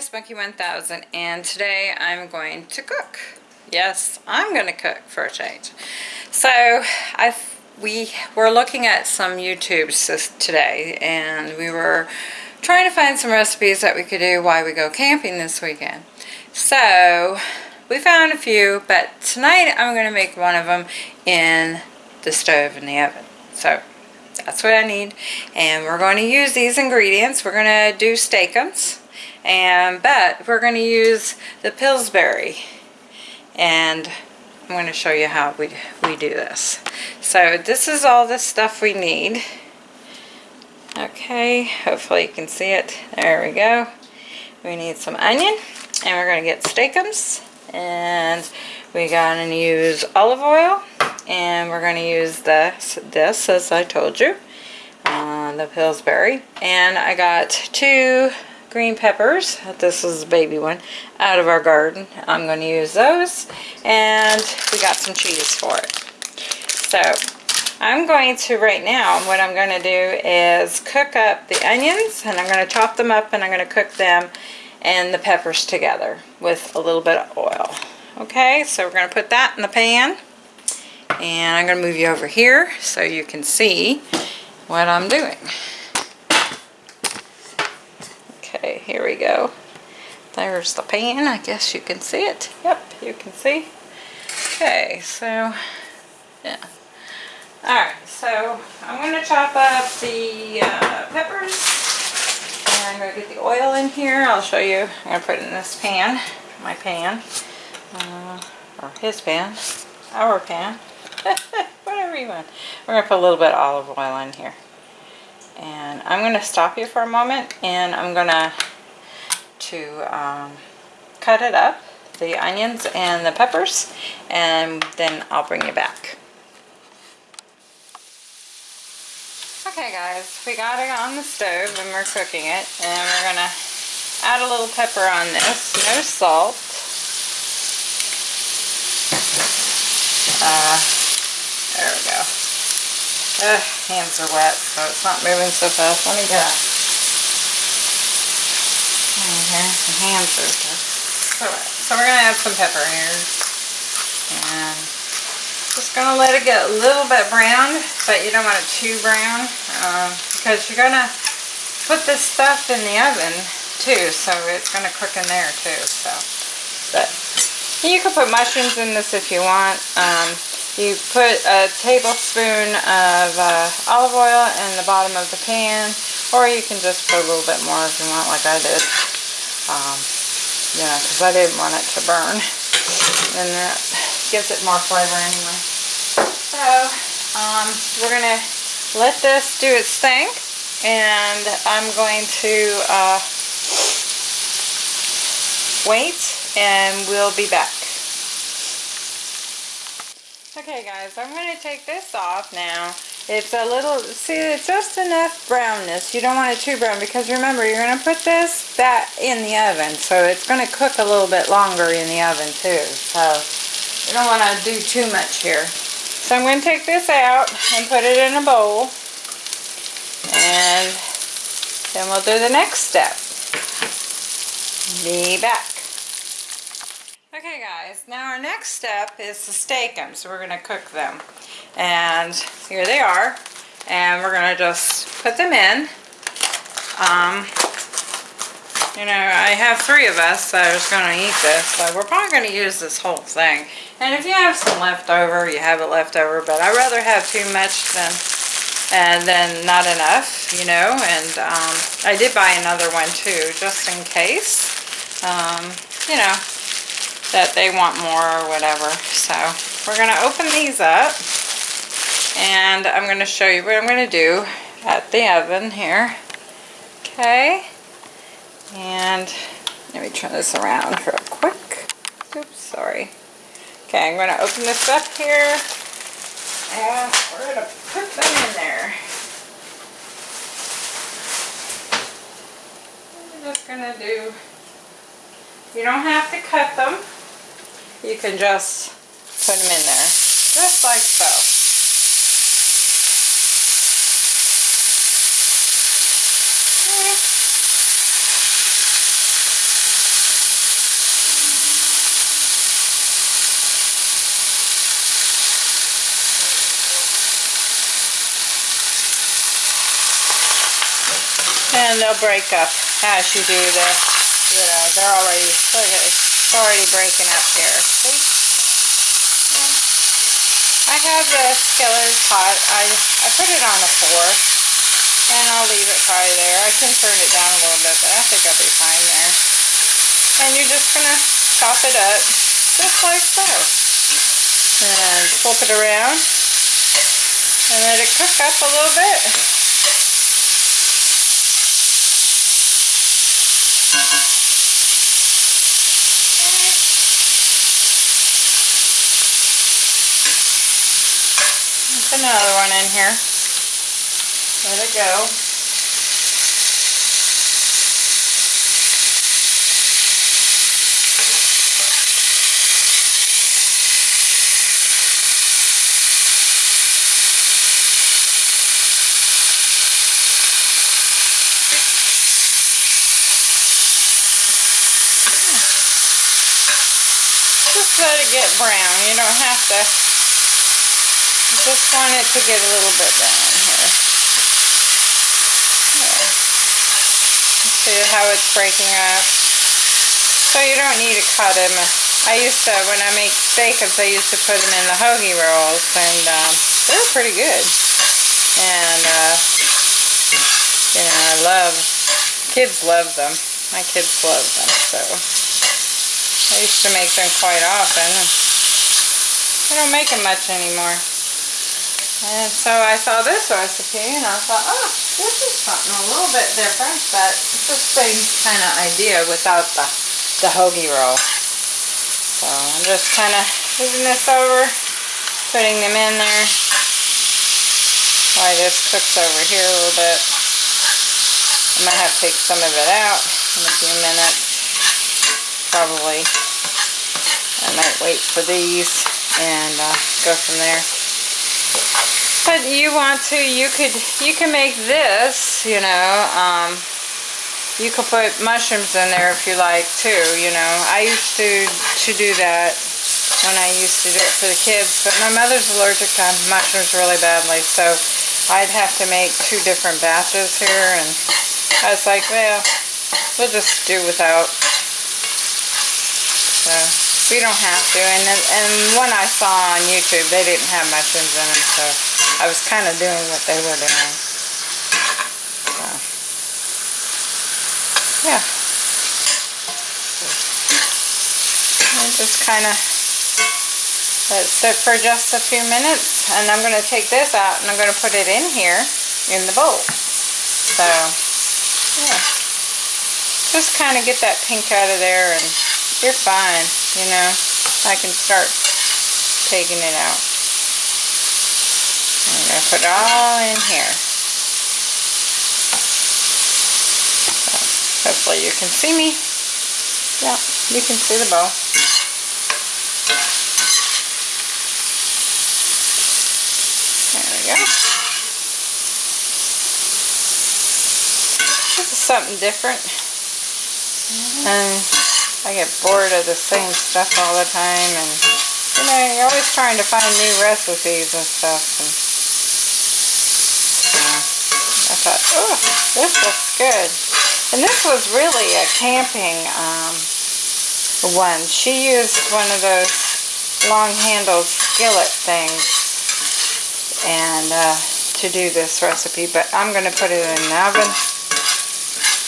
is Monkey 1000 and today I'm going to cook. Yes, I'm going to cook for a change. So I we were looking at some YouTubes today and we were trying to find some recipes that we could do while we go camping this weekend. So we found a few but tonight I'm going to make one of them in the stove in the oven. So that's what I need and we're going to use these ingredients. We're going to do steakums and but we're going to use the Pillsbury and I'm going to show you how we, we do this. So this is all the stuff we need. Okay, hopefully you can see it. There we go. We need some onion and we're going to get steakums and we're going to use olive oil and we're going to use this, this as I told you, uh, the Pillsbury. And I got two green peppers. This is a baby one out of our garden. I'm going to use those. And we got some cheese for it. So I'm going to right now, what I'm going to do is cook up the onions and I'm going to chop them up and I'm going to cook them and the peppers together with a little bit of oil. Okay, so we're going to put that in the pan and I'm going to move you over here so you can see what I'm doing. Okay, here we go. There's the pan. I guess you can see it. Yep, you can see. Okay, so, yeah. Alright, so I'm going to chop up the uh, peppers. And I'm going to get the oil in here. I'll show you. I'm going to put it in this pan. My pan. Uh, or his pan. Our pan. Whatever you want. We're going to put a little bit of olive oil in here. And I'm going to stop you for a moment and I'm going to to um, cut it up, the onions and the peppers, and then I'll bring you back. Okay guys, we got it on the stove and we're cooking it and we're going to add a little pepper on this, no salt. Uh, there we go. Uh, hands are wet, so it's not moving so fast. Let me get. Here, the hands are so wet. So we're going to add some pepper here. And just going to let it get a little bit brown, but you don't want it too brown. Uh, because you're going to put this stuff in the oven too, so it's going to cook in there too. So, but you can put mushrooms in this if you want. Um, you put a tablespoon of uh, olive oil in the bottom of the pan, or you can just put a little bit more if you want, like I did. You know, because I didn't want it to burn. And that gives it more flavor anyway. So, um, we're going to let this do its thing. And I'm going to uh, wait and we'll be back. Okay guys, I'm going to take this off now. It's a little, see it's just enough brownness. You don't want it too brown because remember you're going to put this that in the oven. So it's going to cook a little bit longer in the oven too. So you don't want to do too much here. So I'm going to take this out and put it in a bowl. And then we'll do the next step. Be back. Okay guys, now our next step is to steak them. So we're going to cook them. And here they are. And we're going to just put them in. Um, you know, I have three of us that are going to eat this. So we're probably going to use this whole thing. And if you have some leftover, you have it leftover. But I'd rather have too much than and then not enough, you know, and um, I did buy another one too, just in case, um, you know, that they want more or whatever. So we're going to open these up and I'm going to show you what I'm going to do at the oven here. Okay. And let me turn this around real quick. Oops, sorry. Okay, I'm going to open this up here and we're going to put them in there. I'm just going to do, you don't have to cut them you can just put them in there, just like so. and they'll break up as you do this. You know, they're already, okay it's already breaking up here. See? Yeah. I have the skillet hot. I, I put it on a four. And I'll leave it probably there. I can turn it down a little bit, but I think I'll be fine there. And you're just going to chop it up just like so. And flip it around and let it cook up a little bit. Another one in here. Let it go. Just let it get brown. You don't have to. Just want it to get a little bit down here. See how it's breaking up. So you don't need to cut them. I used to, when I make steakums, I used to put them in the hoagie rolls, and um, they're pretty good. And, uh, you know, I love, kids love them. My kids love them, so. I used to make them quite often. I don't make them much anymore. And so I saw this recipe and I thought, oh, this is something a little bit different, but it's the same kind of idea without the, the hoagie roll. So I'm just kind of moving this over, putting them in there while this cooks over here a little bit. I might have to take some of it out in a few minutes probably. I might wait for these and uh, go from there. But you want to, you could, you can make this, you know, um, you could put mushrooms in there if you like too, you know. I used to, to do that when I used to do it for the kids, but my mother's allergic to mushrooms really badly, so I'd have to make two different batches here, and I was like, well, we'll just do without. So we don't have to. And and one I saw on YouTube, they didn't have mushrooms in them, so I was kind of doing what they were doing. So yeah. And just kind of let it sit for just a few minutes, and I'm going to take this out and I'm going to put it in here in the bowl. So yeah, just kind of get that pink out of there and you're fine, you know. I can start taking it out. I'm going to put it all in here. So, hopefully you can see me. Yeah, you can see the bowl. There we go. This is something different. And I get bored of the same stuff all the time and you know, you're always trying to find new recipes and stuff and I thought, oh, this looks good. And this was really a camping um, one. She used one of those long-handled skillet things and uh, to do this recipe, but I'm going to put it in an oven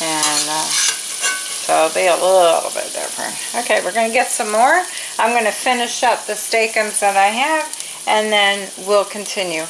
and uh, so it'll be a little bit different. Okay, we're going to get some more. I'm going to finish up the steakums that I have, and then we'll continue.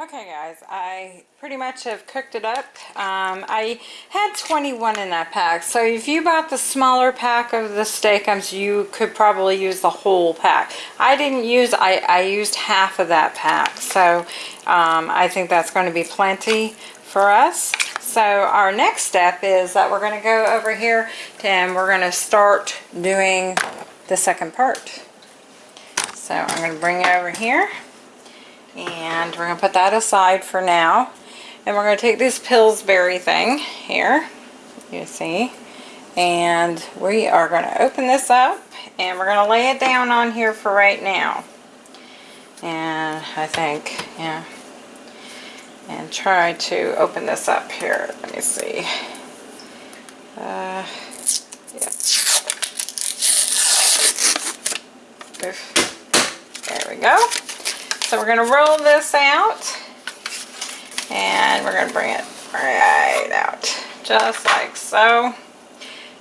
Okay guys, I pretty much have cooked it up. Um, I had 21 in that pack, so if you bought the smaller pack of the steakums, you could probably use the whole pack. I didn't use, I, I used half of that pack, so um, I think that's going to be plenty for us. So our next step is that we're going to go over here and we're going to start doing the second part. So I'm going to bring it over here and we're going to put that aside for now. And we're going to take this Pillsbury thing here, you see, and we are going to open this up and we're going to lay it down on here for right now. And I think, yeah, and try to open this up here. Let me see. Uh, yeah. There we go. So we're going to roll this out and we're going to bring it right out just like so.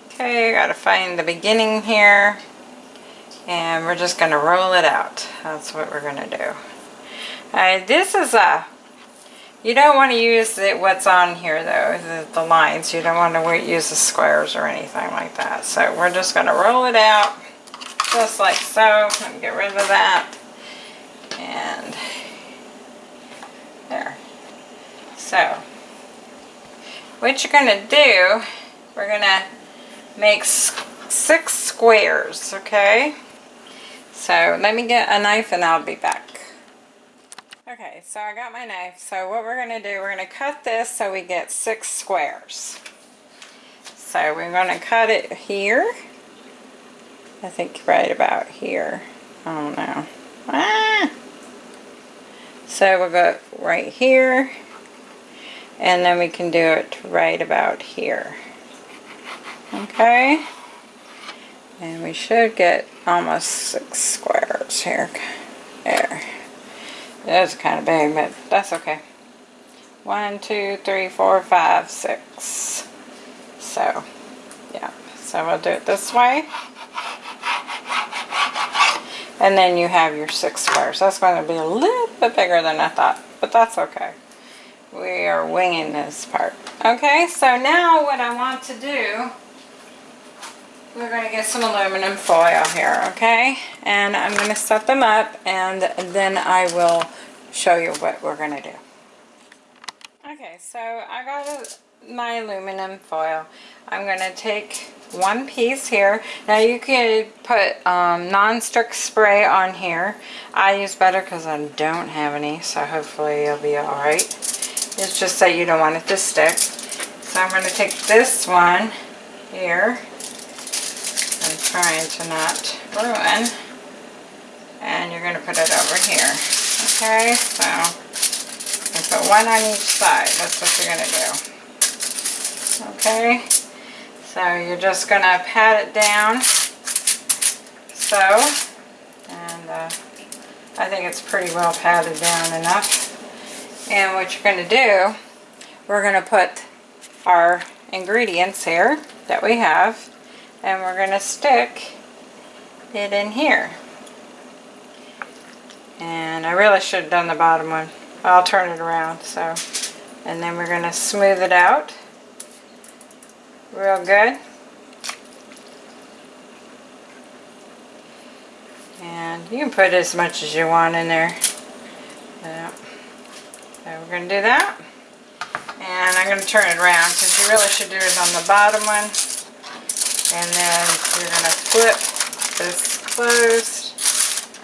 Okay, got to find the beginning here and we're just going to roll it out. That's what we're going to do. All right, this is a, you don't want to use the, what's on here though, the, the lines. You don't want to use the squares or anything like that. So we're just going to roll it out just like so. And get rid of that. And there. So, what you're going to do, we're going to make six squares, okay? So let me get a knife and I'll be back. Okay, so I got my knife. So what we're going to do, we're going to cut this so we get six squares. So we're going to cut it here. I think right about here. I don't know. Ah! So we'll go right here. And then we can do it right about here. Okay. And we should get almost six squares here. There. That's kind of big, but that's okay. One, two, three, four, five, six. So, yeah. So we'll do it this way. And then you have your six squares. That's going to be a little bit bigger than I thought, but that's okay. We are winging this part. Okay, so now what I want to do we're going to get some aluminum foil here, okay? And I'm going to set them up and then I will show you what we're going to do. Okay, so I got a, my aluminum foil. I'm going to take one piece here. Now you could put um, non-stick spray on here. I use better because I don't have any, so hopefully it'll be alright. It's just that you don't want it to stick. So I'm going to take this one here trying to not ruin. And you're going to put it over here. Okay, so you put one on each side. That's what you're going to do. Okay, so you're just going to pat it down. So, and uh, I think it's pretty well patted down enough. And what you're going to do, we're going to put our ingredients here that we have and we're going to stick it in here. And I really should have done the bottom one. I'll turn it around. So, And then we're going to smooth it out real good. And you can put as much as you want in there. Yeah. So we're going to do that. And I'm going to turn it around because you really should do it on the bottom one and then you're going to flip this closed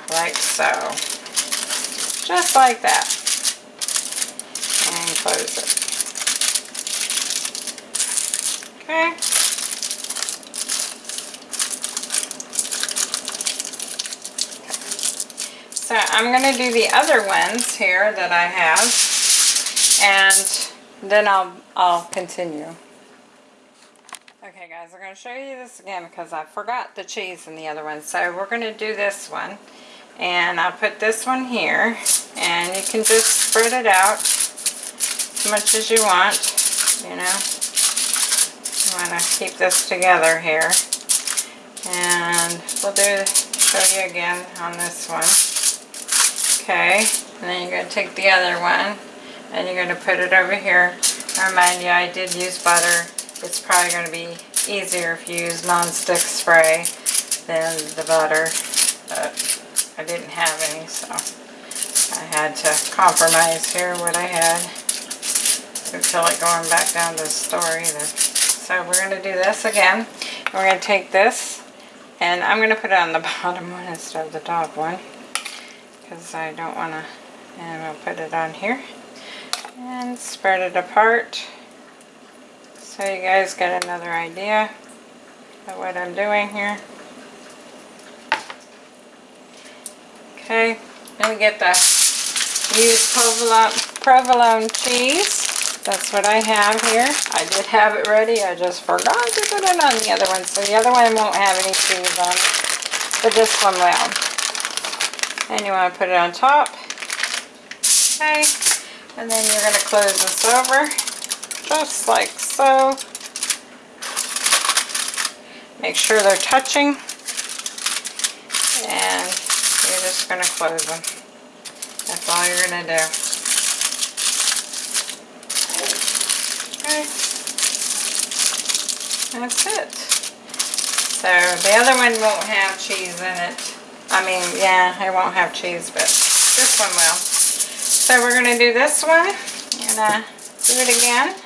like so. Just like that. And close it. Okay. So I'm going to do the other ones here that I have and then I'll, I'll continue. Okay guys, I'm going to show you this again because I forgot the cheese in the other one. So we're going to do this one. And I'll put this one here. And you can just spread it out as much as you want. You know. You want to keep this together here. And we'll do, show you again on this one. Okay. And then you're going to take the other one. And you're going to put it over here. I remind you, I did use butter it's probably going to be easier if you use non-stick spray than the butter, but I didn't have any, so I had to compromise here what I had. I feel like going back down to the store either. So we're going to do this again. We're going to take this, and I'm going to put it on the bottom one instead of the top one, because I don't want to, and we'll put it on here, and spread it apart. So you guys get another idea of what I'm doing here. Okay, let me get the use provolone, provolone cheese. That's what I have here. I did have it ready. I just forgot to put it on the other one. So the other one won't have any cheese on. But this one will. And you want to put it on top. Okay. And then you're going to close this over. Just like so. Make sure they're touching. And you're just going to close them. That's all you're going to do. Okay. That's it. So the other one won't have cheese in it. I mean, yeah, it won't have cheese, but this one will. So we're going to do this one. And uh, do it again.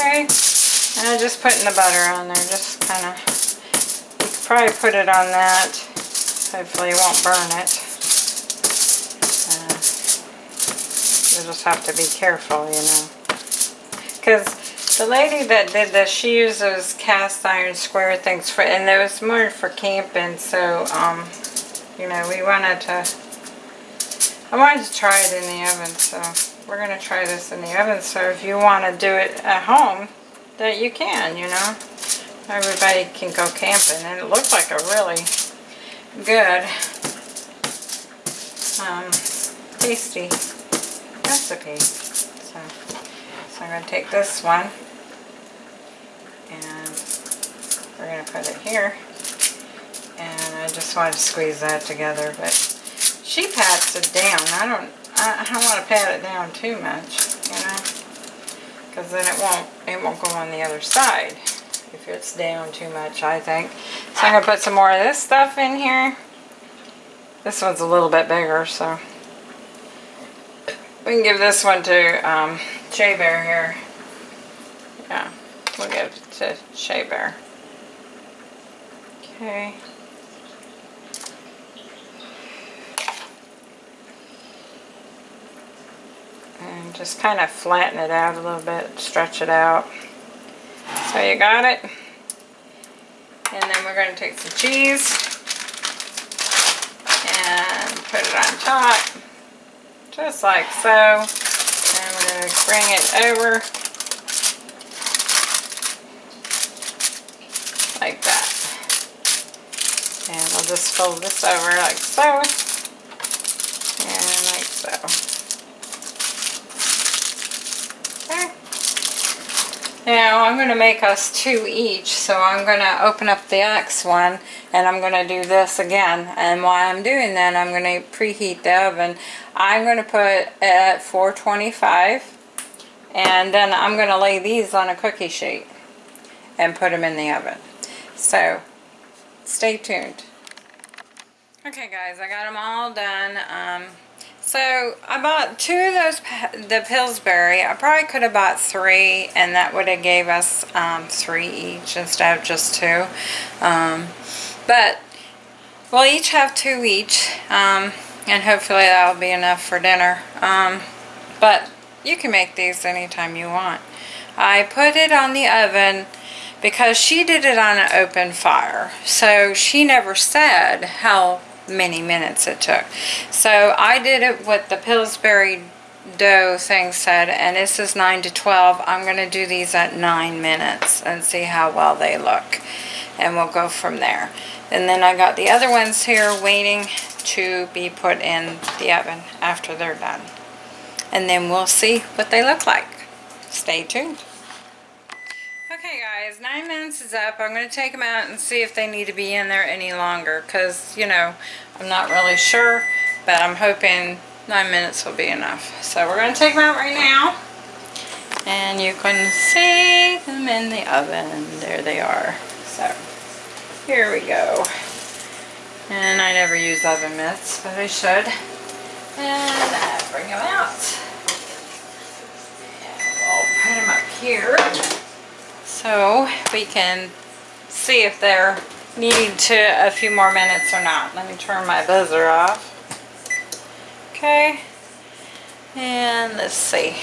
Okay. And I'm just putting the butter on there, just kind of, you could probably put it on that. Hopefully it won't burn it. Uh, you just have to be careful, you know. Because the lady that did this, she used those cast iron square things for, and it was more for camping, so, um, you know, we wanted to, I wanted to try it in the oven, so we're going to try this in the oven. So if you want to do it at home, that you can, you know. Everybody can go camping, and it looks like a really good, um, tasty recipe. So, so I'm going to take this one, and we're going to put it here. And I just want to squeeze that together, but she pats it down. I don't, I, don't want to pat it down too much, you know? Because then it won't it won't go on the other side. If it's down too much I think. So I'm gonna put some more of this stuff in here. This one's a little bit bigger so. We can give this one to um, Shea Bear here. Yeah we'll give it to Shea Bear. Okay and just kind of flatten it out a little bit, stretch it out. So you got it. And then we're going to take some cheese and put it on top, just like so. And we're going to bring it over like that. And we'll just fold this over like so and like so. Now I'm going to make us two each, so I'm going to open up the X one and I'm going to do this again. And while I'm doing that, I'm going to preheat the oven. I'm going to put at 425 and then I'm going to lay these on a cookie sheet and put them in the oven. So stay tuned. Okay guys, I got them all done. Um, so I bought two of those, the Pillsbury. I probably could have bought three and that would have gave us um, three each instead of just two. Um, but we'll each have two each um, and hopefully that'll be enough for dinner. Um, but you can make these anytime you want. I put it on the oven because she did it on an open fire. So she never said how many minutes it took. So I did it with the Pillsbury dough thing said, and this is 9 to 12. I'm going to do these at 9 minutes and see how well they look. And we'll go from there. And then I got the other ones here waiting to be put in the oven after they're done. And then we'll see what they look like. Stay tuned. Okay guys, nine minutes is up. I'm going to take them out and see if they need to be in there any longer because, you know, I'm not really sure, but I'm hoping nine minutes will be enough. So we're going to take them out right now. And you can see them in the oven. There they are. So, here we go. And I never use oven mitts, but I should. And I bring them out. And we'll put them up here so we can see if they're needing to a few more minutes or not. Let me turn my buzzer off. Okay. And let's see.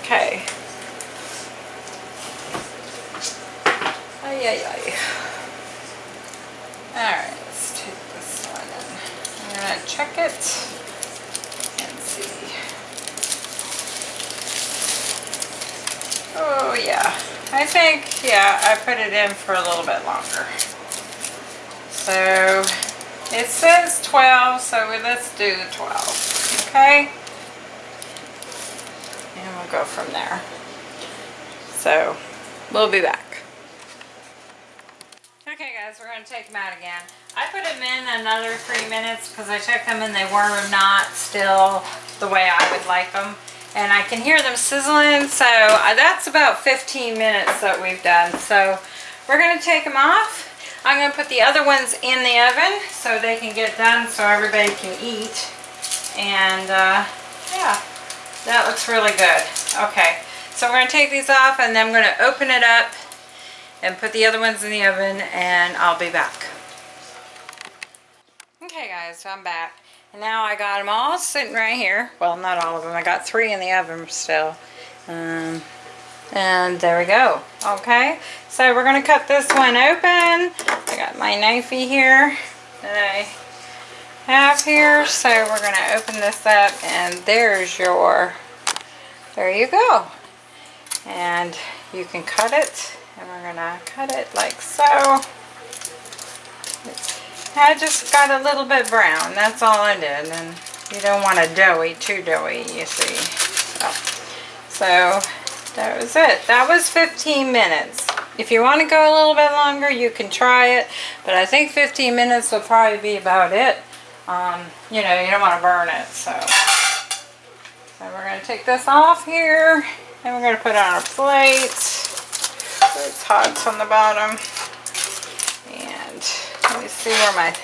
Okay. Ay, ay, ay. Alright, let's take this one in. I'm gonna check it and see. Oh yeah, I think, yeah, I put it in for a little bit longer. So it says 12, so we- let's do the 12, okay? And we'll go from there. So we'll be back. Okay guys, we're gonna take them out again. I put them in another three minutes because I checked them and they were not still the way I would like them. And I can hear them sizzling, so uh, that's about 15 minutes that we've done. So we're gonna take them off. I'm gonna put the other ones in the oven so they can get done so everybody can eat. And uh, yeah, that looks really good. Okay, so we're gonna take these off and then I'm gonna open it up and put the other ones in the oven and I'll be back. Okay guys, so I'm back. And now I got them all sitting right here. Well, not all of them. I got three in the oven still. Um, and there we go. Okay, so we're going to cut this one open. I got my knifey here that I have here. So we're going to open this up and there's your, there you go. And you can cut it and we're gonna cut it like so. I just got a little bit brown, that's all I did, and you don't want a doughy, too doughy, you see. So, so that was it. That was 15 minutes. If you want to go a little bit longer, you can try it, but I think 15 minutes will probably be about it. Um, you know, you don't want to burn it, so. So we're going to take this off here, and we're going to put it on a plate. It's hot on the bottom. See where my,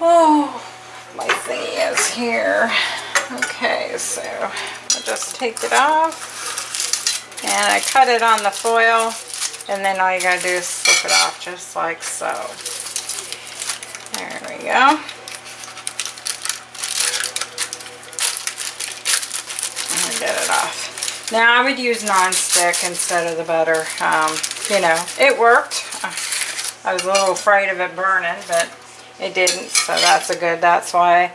oh, my thingy is here. Okay, so I'll just take it off. And I cut it on the foil. And then all you gotta do is slip it off just like so. There we go. Get it off. Now I would use non-stick instead of the butter. Um, you know, it worked. I was a little afraid of it burning, but it didn't. So that's a good, that's why.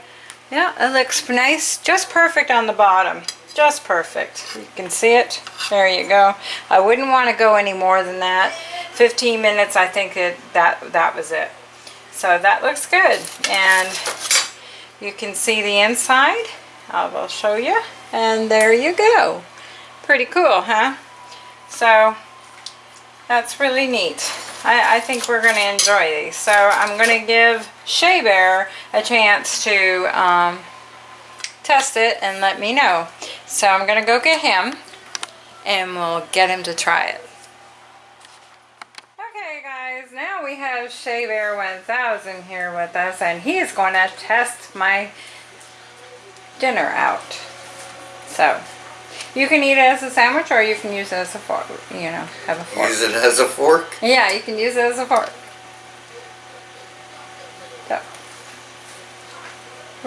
Yeah, it looks nice. Just perfect on the bottom. Just perfect. You can see it. There you go. I wouldn't want to go any more than that. 15 minutes, I think it, that, that was it. So that looks good. And you can see the inside. I will show you. And there you go. Pretty cool, huh? So that's really neat. I, I think we're going to enjoy these. So I'm going to give Shea Bear a chance to um, test it and let me know. So I'm going to go get him and we'll get him to try it. Okay guys, now we have Shea Bear 1000 here with us and he is going to test my dinner out. So you can eat it as a sandwich or you can use it as a fork, you know, have a fork. Use it as a fork? Yeah, you can use it as a fork. So.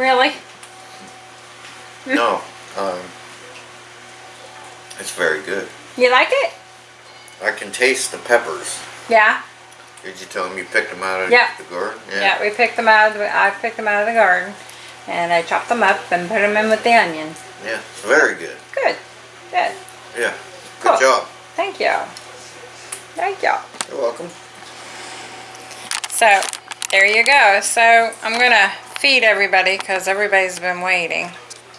Really? No. Um, it's very good. You like it? I can taste the peppers. Yeah. Did you tell them you picked them out of Yeah. the garden? Yeah, we picked them out of the, I picked them out of the garden and I chopped them up and put them in with the onions. Yeah, it's very good. Good. Good. Yeah. Cool. Good job. Thank you. Thank you. You're welcome. So, there you go. So, I'm going to feed everybody because everybody's been waiting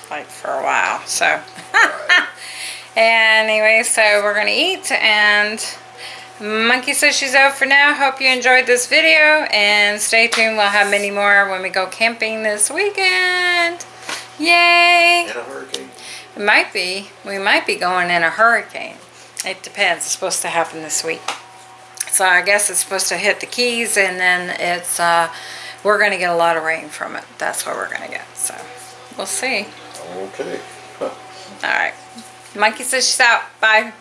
like for a while. So, anyway, so we're going to eat and Monkey says she's out for now. Hope you enjoyed this video and stay tuned. We'll have many more when we go camping this weekend. Yay! In a hurricane. It might be. We might be going in a hurricane. It depends. It's supposed to happen this week. So I guess it's supposed to hit the Keys and then it's, uh, we're going to get a lot of rain from it. That's what we're going to get. So we'll see. Okay. All right. Monkey says she's out. Bye.